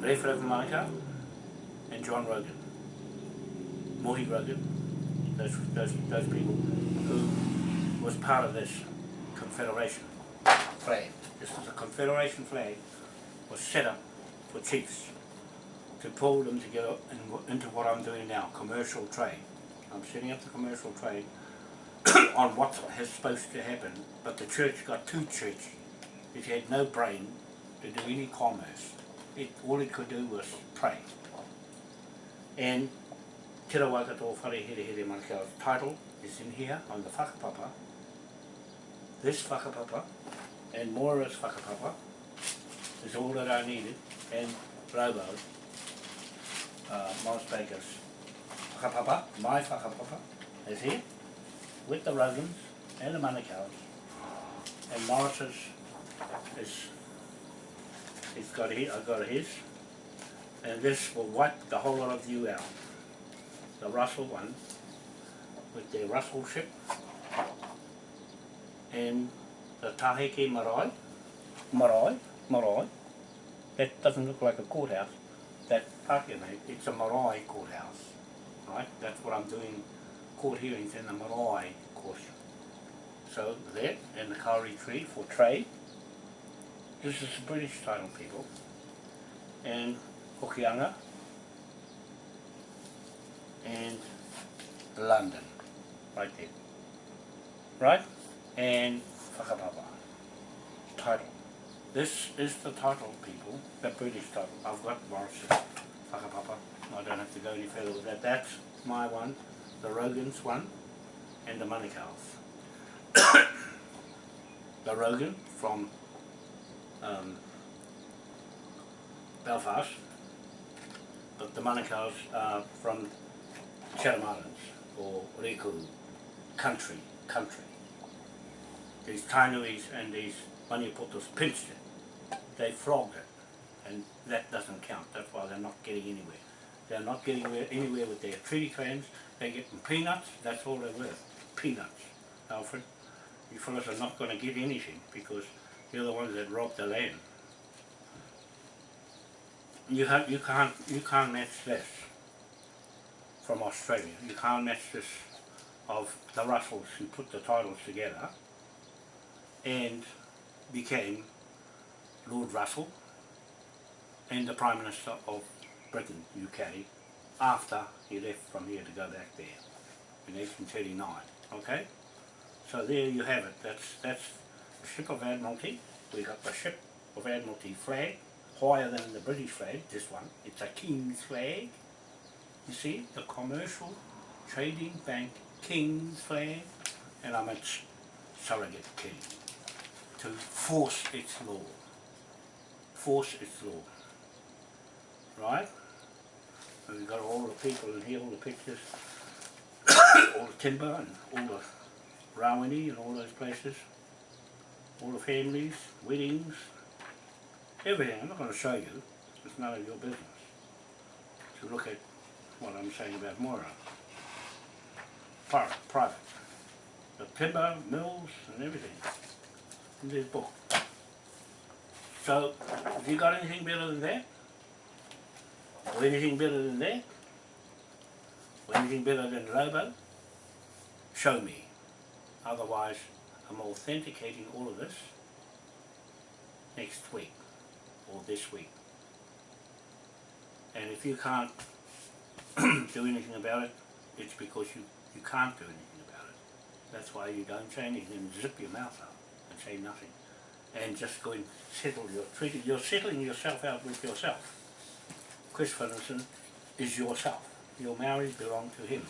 Rewharewha Manukau, and John Rogan, Mohi Rogan, those, those, those people who was part of this confederation flag. This is a confederation flag was set up for chiefs to pull them together in, into what I'm doing now, commercial trade. I'm setting up the commercial trade on what has supposed to happen, but the church got too churchy. It had no brain to do any commerce. It, all it could do was pray. And Te Rawakato Wharehere Here Manukau's title is in here on the whakapapa. This whakapapa and Moira's whakapapa is all that I needed and Robo, uh, Morris Baker's whakapapa, my whakapapa is here with the Rogans and the Manukau's and Morris's is he's got his, I've got his. And this will wipe the whole lot of you out. The Russell one with their Russell ship. And the Taheke Marae, Marae, Marae. That doesn't look like a courthouse. That Pākehā, it's a Marae courthouse, right? That's what I'm doing court hearings in the Marae court. So that and the Kauri tree for trade. This is the British title people. And Hokianga and London, right there. Right? And Whakapapa. Title. This is the title, people, the British title. I've got Morris's Whakapapa. I don't have to go any further with that. That's my one, the Rogan's one, and the Manukau's. the Rogan from um, Belfast, but the Manukau's are from Chatham Islands, or Riku, country, country. These Tainuis and these Maniapotos pinched it. They flogged it. And that doesn't count. That's why they're not getting anywhere. They're not getting anywhere, anywhere with their treaty claims. They're getting peanuts. That's all they're worth. Peanuts. Alfred, you fellas are not going to get anything because you're the ones that robbed the land. You have, you can't you can't match this from Australia. You can't match this of the Russells who put the titles together and became Lord Russell and the Prime Minister of Britain, UK, after he left from here to go back there in 1839. Okay? So there you have it. That's that's the ship of Admiralty. We got the ship of Admiralty flag, higher than the British flag, this one. It's a King's flag. You see, the commercial trading bank King's flag, and I'm its surrogate king to force its law. Force its law. Right? And we've got all the people in here, all the pictures, all the timber and all the Rawene and all those places, all the families, weddings, everything. I'm not going to show you, it's none of your business. To look at what I'm saying about Moira. Private, private. The timber, mills and everything in this book. So, if you got anything better than that, or anything better than that, or anything better than Robo, show me. Otherwise, I'm authenticating all of this next week, or this week. And if you can't do anything about it, it's because you, you can't do anything about it. That's why you don't say anything, zip your mouth up say nothing. And just go and settle your treaty. You're settling yourself out with yourself. Chris Finlayson is yourself. Your marriage belong to him.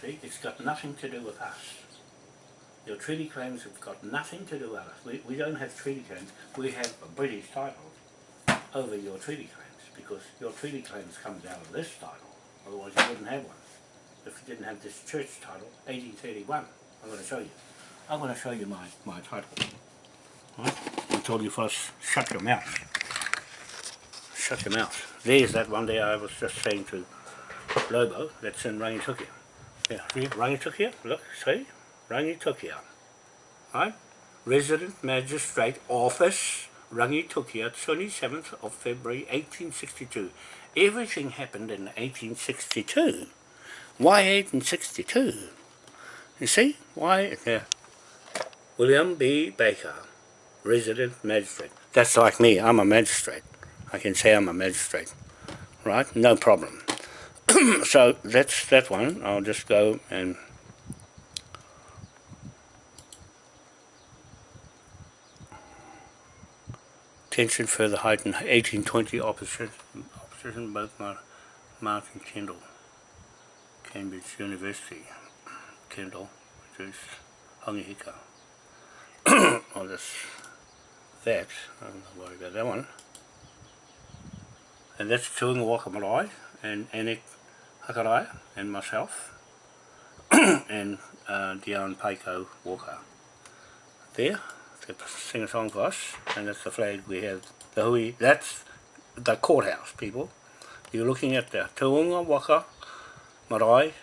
See, it's got nothing to do with us. Your treaty claims have got nothing to do with us. We, we don't have treaty claims. We have a British title over your treaty claims because your treaty claims comes out of this title. Otherwise you wouldn't have one. If you didn't have this church title, 1831. I'm going to show you. I'm going to show you my, my title. Right? I told you first, shut your mouth. Shut your mouth. There's that one there I was just saying to Lobo, that's in Rangitukia. Yeah, Rangitukia, look, see? Rangitukia. Right? Resident Magistrate Office, Rangitukia, 27th of February 1862. Everything happened in 1862. Why 1862? You see? Why? Yeah. William B. Baker, resident magistrate. That's like me. I'm a magistrate. I can say I'm a magistrate. Right? No problem. so that's that one. I'll just go and tension further heightened 1820 opposition opposition both Mar Mark and Kendall Cambridge University Kendall which is Hongi Hika I'll just that I'm not worried about that one and that's Tuunga Waka Marae and Anik Hakarai and myself and uh, Dion Paiko Walker there to sing a song for us, and that's the flag we have. The hui, that's the courthouse, people. You're looking at the Tuunga Waka Marae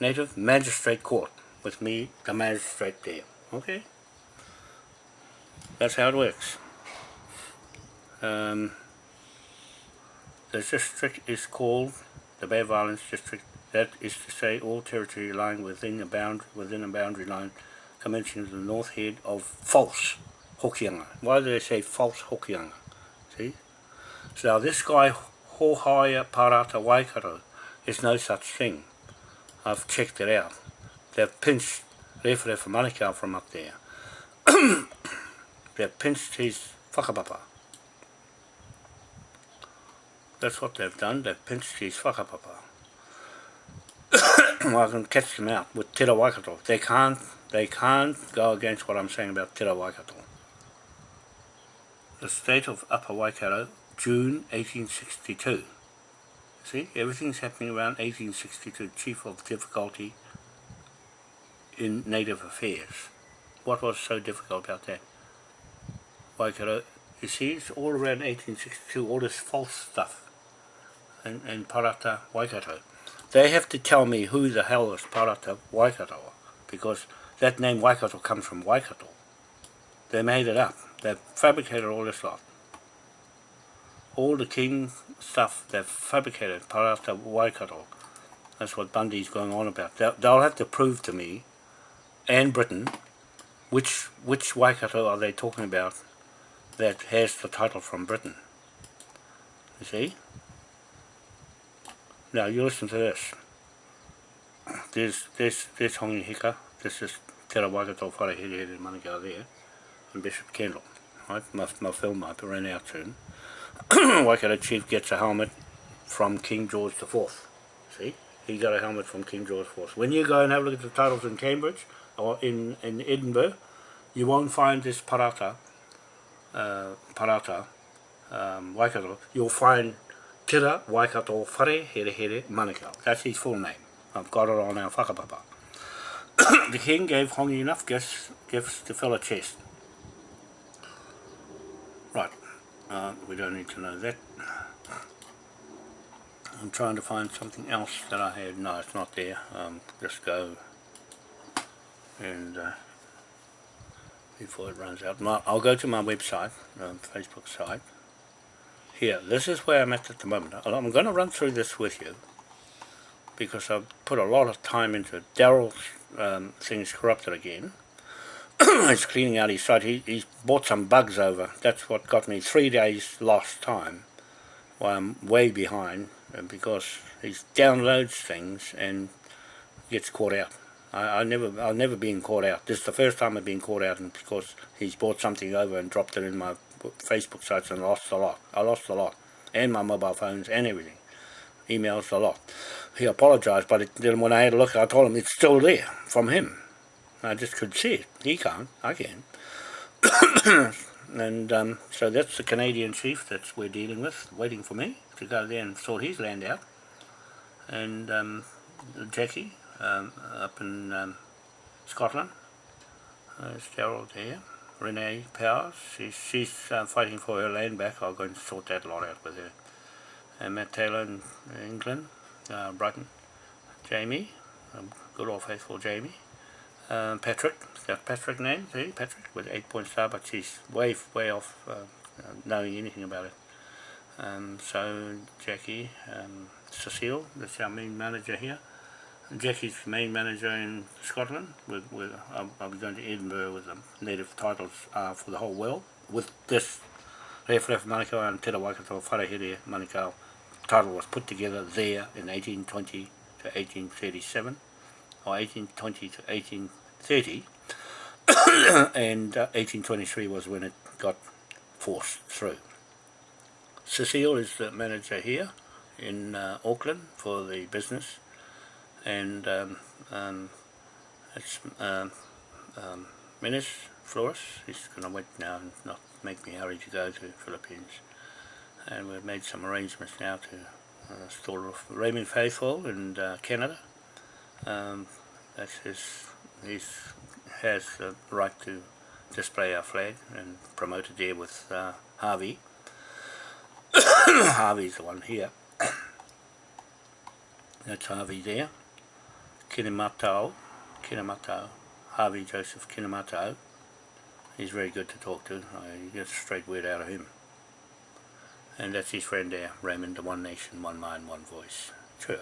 Native Magistrate Court with me, the magistrate there. Okay? That's how it works. Um, the district is called the Bay of Islands District. That is to say all territory lying within a boundary within a boundary line commencing at the north head of false Hokianga. Why do they say false Hokianga? See? So this guy, Hohaya Parata Waikato, is no such thing. I've checked it out. They've pinched Rewhere for Manukau from up there. They've pinched his whakapapa. That's what they've done, they've pinched his whakapapa. well, I can catch them out with Te Waikato. They can't they can't go against what I'm saying about Te Waikato. The state of Upper Waikato, June 1862. See, everything's happening around 1862, chief of difficulty in native affairs. What was so difficult about that? Waikato, you see, it's all around 1862, all this false stuff in, in Parata Waikato. They have to tell me who the hell is Parata Waikato, because that name Waikato comes from Waikato. They made it up. They fabricated all this lot. All the king stuff they've fabricated Parata Waikato. That's what Bundy's going on about. They'll, they'll have to prove to me and Britain which which Waikato are they talking about that has the title from Britain. You see? Now you listen to this. There's there's there's Hongi Hika. This is Te Waikato Wharehere there, and Bishop Kendall. Right? My, my film might ran out soon. Waikato Chief gets a helmet from King George IV. See? He got a helmet from King George IV. When you go and have a look at the titles in Cambridge, or in, in Edinburgh, you won't find this parata, uh, parata, um, Waikato. You'll find Tira Waikato Whare Here Here Manukau. That's his full name. I've got it on our whakapapa. the king gave Hongi enough gifts, gifts to fill a chest. Right, uh, we don't need to know that. I'm trying to find something else that I had. No, it's not there. Um, just go and uh, before it runs out. I'll go to my website, um, Facebook site. Here, this is where I'm at at the moment. I'm going to run through this with you because I've put a lot of time into it. Daryl's um, things corrupted again. he's cleaning out his site. He, he's brought some bugs over. That's what got me three days lost time. While I'm way behind uh, because he downloads things and gets caught out. I, I never, I've never been caught out. This is the first time I've been caught out, and because he's brought something over and dropped it in my Facebook sites and lost a lot. I lost a lot, and my mobile phones and everything, emails a lot he apologised, but it, then when I had a look, I told him it's still there from him. I just could see it. He can't. I can. and um, so that's the Canadian chief that we're dealing with, waiting for me to go there and sort his land out. And um, Jackie um, up in um, Scotland, there's Gerald there. Renee Powers, she's, she's uh, fighting for her land back. I'll go and sort that lot out with her. And Matt Taylor in England, uh, Brighton, Jamie, um, good old faithful Jamie, um, Patrick, got Patrick name, see, Patrick with 8 point star, but she's way, way off uh, uh, knowing anything about it. Um, so Jackie, um, Cecile, that's our main manager here, Jackie's main manager in Scotland. With, with I'll, be going to Edinburgh with the native titles uh, for the whole world. With this Ref Manukau and Te Waikato Wharehere Manukau title was put together there in 1820 to 1837 or 1820 to 1830 and uh, 1823 was when it got forced through. Cecile is the manager here in uh, Auckland for the business and um, um, it's um, um, Menace Flores, he's going to wait now and not make me hurry to go to Philippines. And we've made some arrangements now to uh, store Raymond Faithful in uh, Canada. Um, that's his, he's has the right to display our flag and promote it there with uh, Harvey. Harvey's the one here. That's Harvey there Kinematau, Kinematau, Harvey Joseph Kinematau. He's very good to talk to. I get a straight word out of him. And that's his friend there, Raymond, the One Nation, One Mind, One Voice. Sure.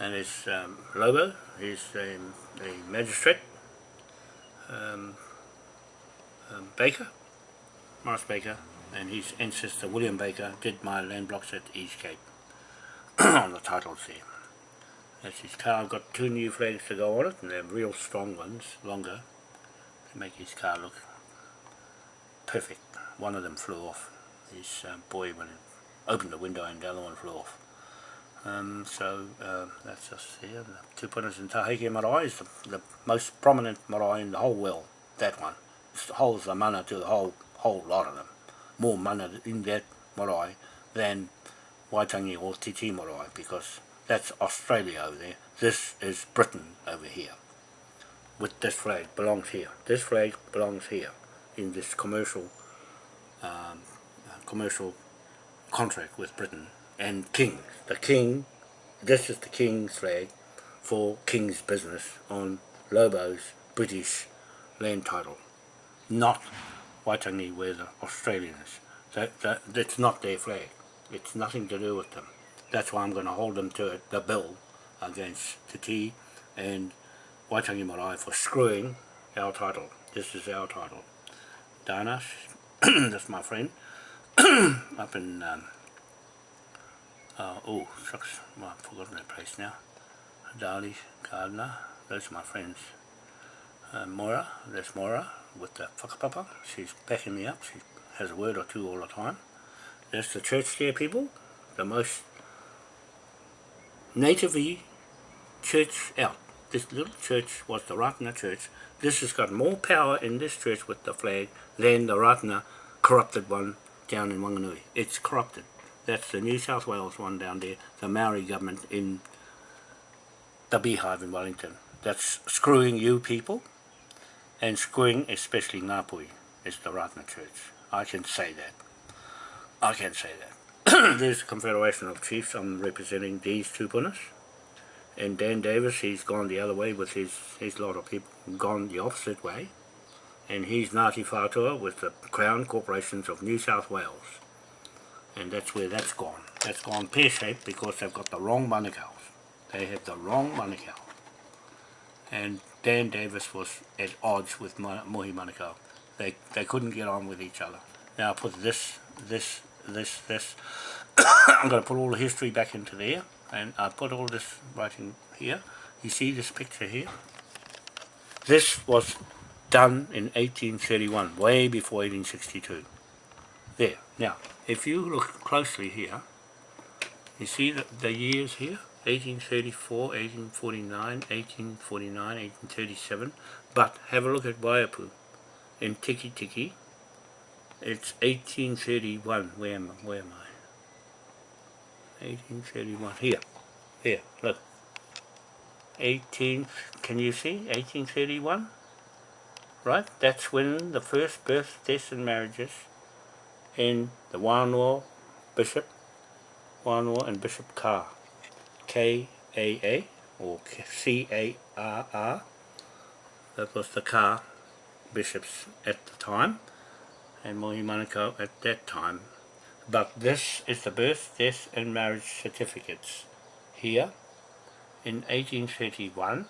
And his um, Lobo, he's the magistrate, um, um, Baker, Morris Baker, and his ancestor William Baker did my land blocks at East Cape on the titles there. That's his car. I've got two new flags to go on it, and they're real strong ones, longer, to make his car look perfect. One of them flew off. His uh, boy when opened the window and the other one flew off. Um, so uh, that's just here. The tupunas in Taheke Marae is the, the most prominent marae in the whole world. That one. It holds the mana to the whole whole lot of them. More mana in that marae than Waitangi or Te Tii marae because that's Australia over there. This is Britain over here. With this flag belongs here. This flag belongs here in this commercial um, uh, commercial contract with Britain and King. The King, this is the King's flag for King's business on Lobo's British land title, not Waitangi where the Australian is. That, that, that's not their flag. It's nothing to do with them. That's why I'm going to hold them to it, the bill against Te Tii and Waitangi Marae for screwing our title. This is our title. Danas, that's my friend, up in, um, uh, oh, shucks, well, I've forgotten that place now. Dali, Gardner, those are my friends. Uh, Moira, that's Moira with the whakapapa. She's backing me up. She has a word or two all the time. That's the church there, people. The most natively church out. This little church was the Ratana church. This has got more power in this church with the flag than the Ratana corrupted one down in Wanganui. It's corrupted. That's the New South Wales one down there, the Maori government in the Beehive in Wellington. That's screwing you people and screwing especially Ngāpuhi is the Ratana church. I can say that. I can say that. there's a Confederation of Chiefs, I'm representing these two punas. And Dan Davis, he's gone the other way with his, his lot of people, gone the opposite way. And he's Ngāti Whātua with the Crown Corporations of New South Wales. And that's where that's gone. That's gone pear-shaped because they've got the wrong manukau's. They have the wrong manukau. And Dan Davis was at odds with Mohi Manukau. They, they couldn't get on with each other. Now I put this, this this, this. I'm going to put all the history back into there and I put all this writing here. You see this picture here? This was done in 1831, way before 1862. There. Now, if you look closely here, you see the, the years here? 1834, 1849, 1849, 1837. But have a look at Waiapu in Tikitiki, it's 1831. Where am I? Where am I? 1831. Here. Here. Look. 18. Can you see? 1831. Right? That's when the first birth, deaths and marriages in the Wānoa Bishop, Wānoa and Bishop Carr. K-A-A or C-A-R-R. That was the Carr bishops at the time and Mohi Manukau at that time. But this is the birth, death and marriage certificates here in 1831